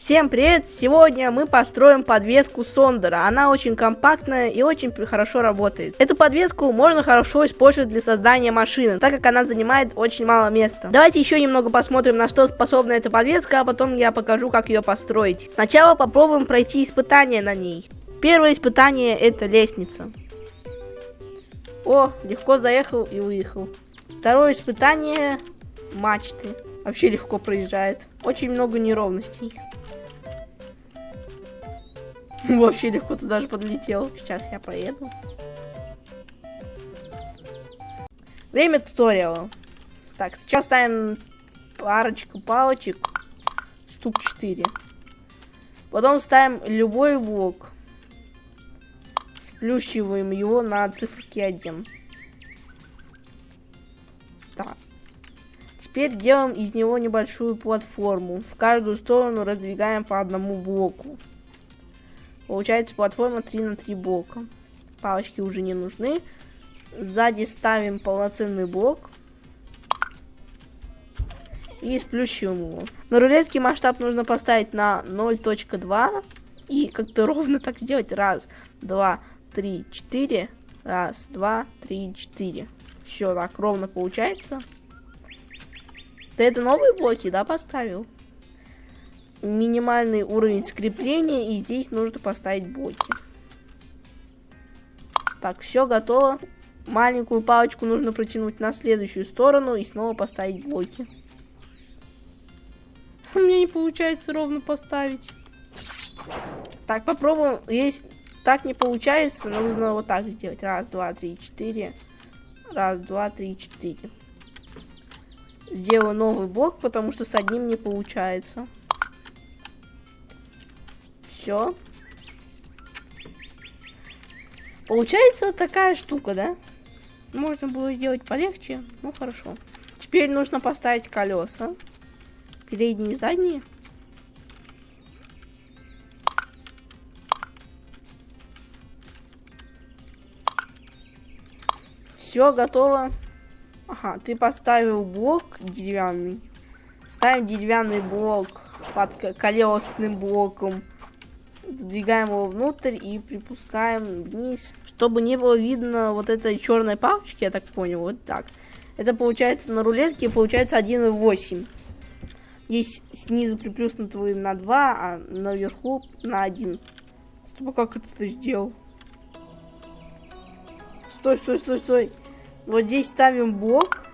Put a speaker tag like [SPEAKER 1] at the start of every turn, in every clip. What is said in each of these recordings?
[SPEAKER 1] Всем привет! Сегодня мы построим подвеску Сондера. Она очень компактная и очень хорошо работает. Эту подвеску можно хорошо использовать для создания машины, так как она занимает очень мало места. Давайте еще немного посмотрим, на что способна эта подвеска, а потом я покажу, как ее построить. Сначала попробуем пройти испытание на ней. Первое испытание это лестница. О, легко заехал и выехал. Второе испытание мачты. Вообще легко проезжает. Очень много неровностей. Вообще легко туда же подлетел. Сейчас я проеду. Время туториала. Так, сейчас ставим парочку палочек. Штук 4. Потом ставим любой блок. Сплющиваем его на циферке 1. Так. Теперь делаем из него небольшую платформу. В каждую сторону раздвигаем по одному блоку. Получается платформа 3 на 3 блока. Палочки уже не нужны. Сзади ставим полноценный блок. И сплющиваем его. На рулетке масштаб нужно поставить на 0.2. И как-то ровно так сделать. Раз, два, три, четыре. Раз, два, три, четыре. Все, так ровно получается. Ты это новые блоки, да, поставил? Минимальный уровень скрепления, и здесь нужно поставить блоки. Так, все готово. Маленькую палочку нужно протянуть на следующую сторону и снова поставить блоки. У меня не получается ровно поставить. Так, попробуем. Есть так не получается, нужно вот так сделать. Раз, два, три, четыре. Раз, два, три, четыре. Сделаю новый блок, потому что с одним не получается все. Получается такая штука, да? Можно было сделать полегче, ну хорошо. Теперь нужно поставить колеса. Передние и задние. Все, готово. Ага, ты поставил блок деревянный. Ставим деревянный блок под колесным блоком Сдвигаем его внутрь и припускаем вниз, чтобы не было видно вот этой черной палочки, я так понял, вот так. Это получается на рулетке, получается 1,8. Здесь снизу приплюснутым на 2, а наверху на 1. Стоп, а как это ты сделал? Стой, стой, стой, стой. Вот здесь ставим блок.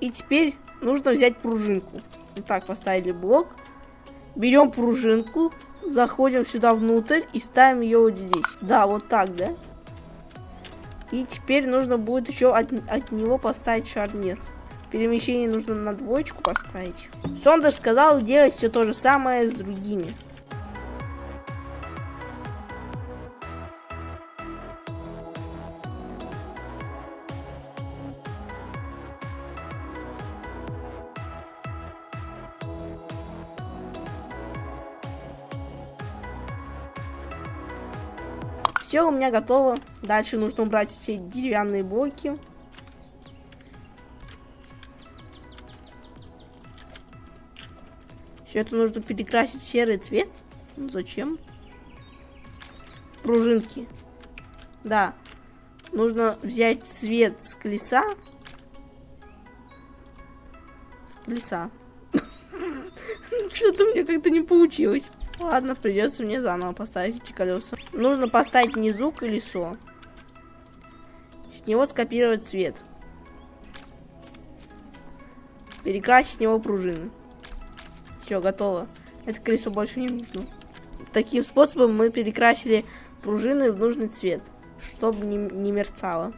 [SPEAKER 1] И теперь нужно взять пружинку. Вот так поставили блок. Берем пружинку, заходим сюда внутрь и ставим ее вот здесь. Да, вот так, да? И теперь нужно будет еще от, от него поставить шарнир. Перемещение нужно на двоечку поставить. Сондер сказал делать все то же самое с другими. Все у меня готово. Дальше нужно убрать все деревянные блоки. Все это нужно перекрасить в серый цвет. Ну, зачем? Пружинки. Да. Нужно взять цвет с колеса. С колеса. Что-то меня как-то не получилось. Ладно, придется мне заново поставить эти колеса. Нужно поставить внизу колесо. С него скопировать цвет. Перекрасить с него пружины. Все, готово. Это колесо больше не нужно. Таким способом мы перекрасили пружины в нужный цвет, чтобы не, не мерцало.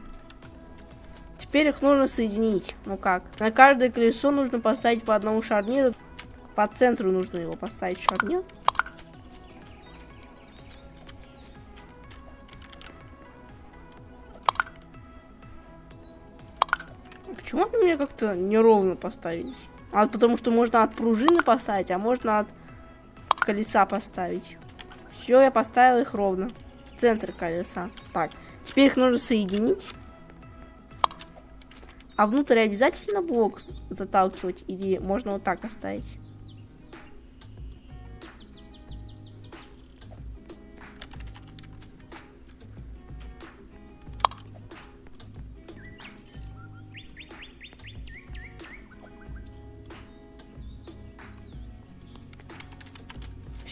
[SPEAKER 1] Теперь их нужно соединить. Ну как? На каждое колесо нужно поставить по одному шарниру. По центру нужно его поставить шарнир. Как-то неровно поставились? А потому что можно от пружины поставить, а можно от колеса поставить. Все, я поставил их ровно. В центр колеса. Так, теперь их нужно соединить. А внутрь обязательно блок заталкивать или можно вот так оставить?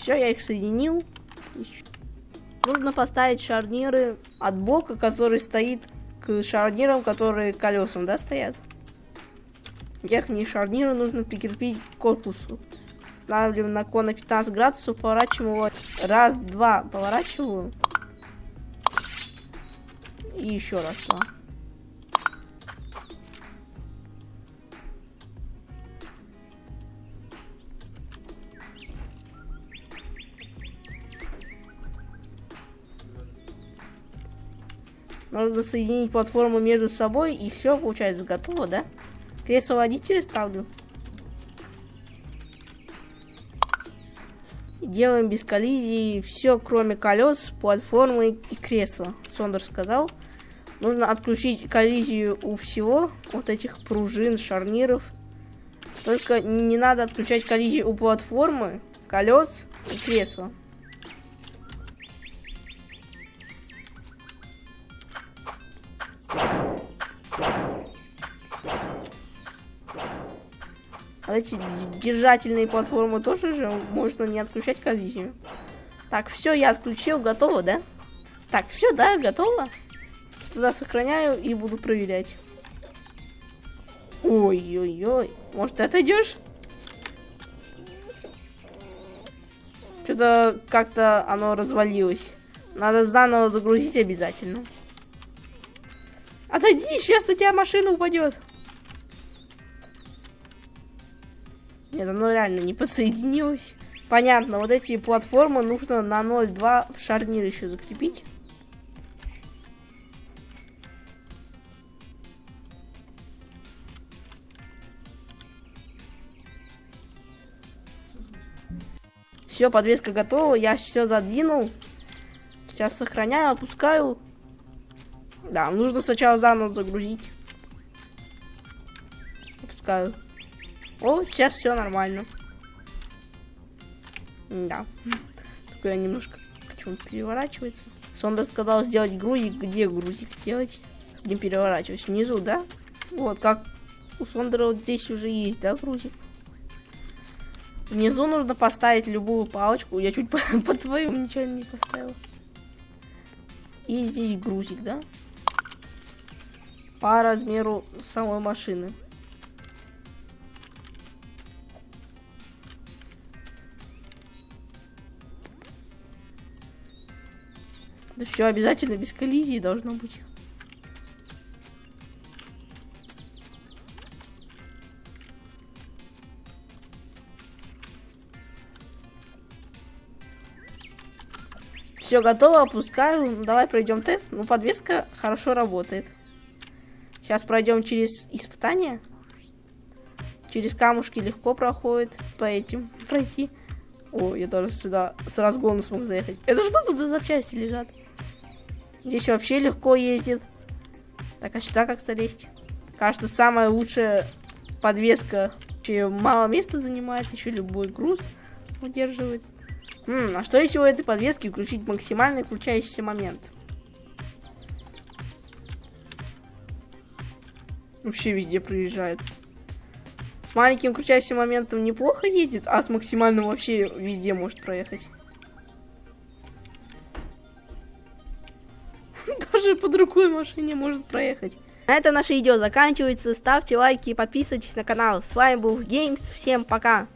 [SPEAKER 1] Все, я их соединил. Нужно поставить шарниры от блока, который стоит к шарнирам, которые колесам, да, стоят. Верхние шарниры нужно прикрепить к корпусу. Ставим на кон на 15 градусов, поворачиваем его. Раз, два, поворачиваю. И еще раз, два. Нужно соединить платформу между собой, и все, получается, готово, да? Кресло водителя ставлю. Делаем без коллизии все, кроме колес, платформы и кресла. Сондер сказал. Нужно отключить коллизию у всего, вот этих пружин, шарниров. Только не надо отключать коллизию у платформы, колес и кресла. Эти держательные платформы тоже же можно не отключать коллизию. Так, все, я отключил, готово, да? Так, все, да, готово. Туда сохраняю и буду проверять. Ой-ой-ой. Может, ты отойдешь? Что-то как-то оно развалилось. Надо заново загрузить обязательно. Отойди, сейчас на тебя машина упадет. Нет, оно реально не подсоединилось. Понятно, вот эти платформы нужно на 0.2 в шарнир еще закрепить. Все, подвеска готова, я все задвинул. Сейчас сохраняю, опускаю. Да, нужно сначала заново загрузить. Опускаю. О, сейчас все нормально. Да. Такое немножко почему-то переворачивается. Сонда сказал сделать грузик. Где грузик делать? Не переворачивать. Внизу, да? Вот, как у Сондера вот здесь уже есть, да, грузик? Внизу нужно поставить любую палочку. Я чуть по, по твоему ничего не поставил. И здесь грузик, да? По размеру самой машины. Да все обязательно без коллизии должно быть. Все готово, опускаю. Давай пройдем тест. Ну, подвеска хорошо работает. Сейчас пройдем через испытание. Через камушки легко проходит. По этим пройти. О, я даже сюда с разгона смог заехать. Это что тут за запчасти лежат? Здесь вообще легко ездит. Так, а сюда как залезть? Кажется, самая лучшая подвеска. Еще мало места занимает, еще любой груз удерживает. М, а что если у этой подвески включить максимальный включающийся момент? Вообще везде проезжает. С маленьким включающимся моментом неплохо едет, а с максимальным вообще везде может проехать. По другой машине может проехать. На этом наше видео заканчивается. Ставьте лайки и подписывайтесь на канал. С вами был Геймс. Всем пока.